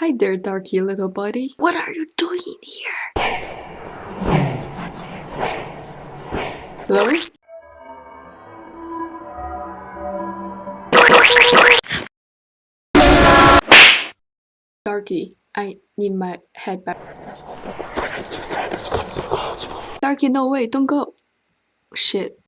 Hi there, Darky little buddy. What are you doing here? Hello? Darky, I need my head back. Darky, no, way, don't go. Shit.